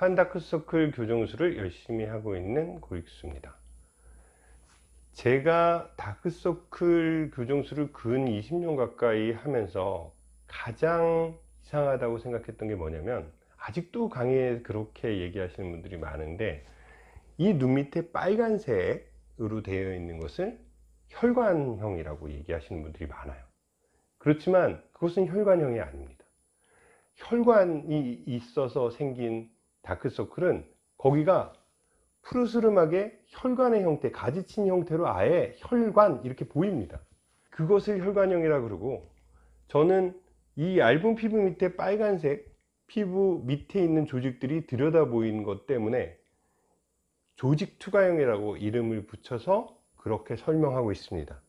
판다크서클 교정술을 열심히 하고 있는 고익수입니다. 제가 다크서클 교정술을 근 20년 가까이 하면서 가장 이상하다고 생각했던 게 뭐냐면 아직도 강의에 그렇게 얘기하시는 분들이 많은데 이 눈 밑에 빨간색으로 되어 있는 것을 혈관형이라고 얘기하시는 분들이 많아요. 그렇지만 그것은 혈관형이 아닙니다. 혈관이 있어서 생긴 다크서클은 거기가 푸르스름하게 혈관의 형태, 가지친 형태로 아예 혈관 이렇게 보입니다. 그것을 혈관형이라 그러고 저는 이 얇은 피부 밑에 빨간색 피부 밑에 있는 조직들이 들여다 보이는 것 때문에 조직 투과형이라고 이름을 붙여서 그렇게 설명하고 있습니다.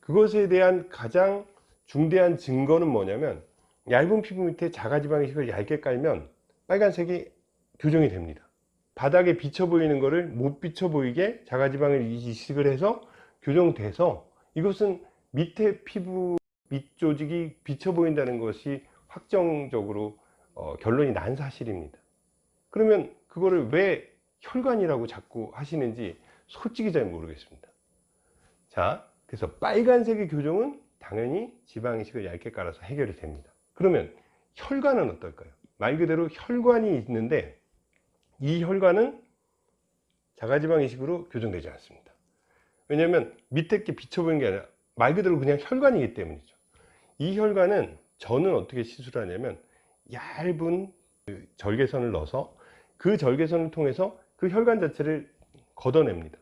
그것에 대한 가장 중대한 증거는 뭐냐면 얇은 피부 밑에 자가지방 이식을 얇게 깔면 빨간색이 교정이 됩니다. 바닥에 비쳐 보이는 것을 못 비쳐 보이게 자가지방을 이식을 해서 교정돼서 이것은 밑에 피부 밑 조직이 비쳐 보인다는 것이 확정적으로 어, 결론이 난 사실입니다. 그러면 그거를 왜 혈관이라고 자꾸 하시는지 솔직히 잘 모르겠습니다. 자, 그래서 빨간색의 교정은 당연히 지방 이식을 얇게 깔아서 해결이 됩니다. 그러면 혈관은 어떨까요? 말 그대로 혈관이 있는데 이 혈관은 자가지방 이식으로 교정되지 않습니다. 왜냐하면 밑에 게 비쳐 보이는 게 아니라 말 그대로 그냥 혈관이기 때문이죠. 이 혈관은 저는 어떻게 시술하냐면 얇은 그 절개선을 넣어서 그 절개선을 통해서 그 혈관 자체를 걷어냅니다.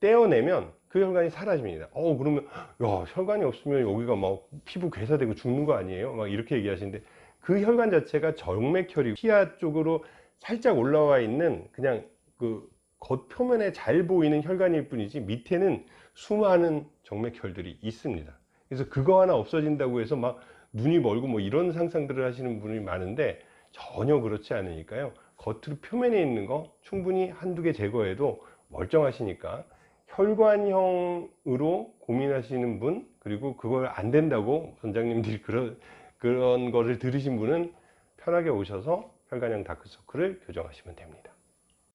떼어내면 그 혈관이 사라집니다. 어 그러면 야 혈관이 없으면 여기가 막 피부 괴사되고 죽는 거 아니에요? 막 이렇게 얘기하시는데 그 혈관 자체가 정맥혈이 피하 쪽으로 살짝 올라와 있는 그냥 그 겉표면에 잘 보이는 혈관일 뿐이지 밑에는 수많은 정맥혈들이 있습니다. 그래서 그거 하나 없어진다고 해서 막 눈이 멀고 뭐 이런 상상들을 하시는 분이 많은데 전혀 그렇지 않으니까요. 겉으로 표면에 있는 거 충분히 한두 개 제거해도 멀쩡하시니까 혈관형으로 고민하시는 분 그리고 그걸 안 된다고 원장님들이 그런 그런 거를 들으신 분은 편하게 오셔서 혈관형 다크서클을 교정하시면 됩니다.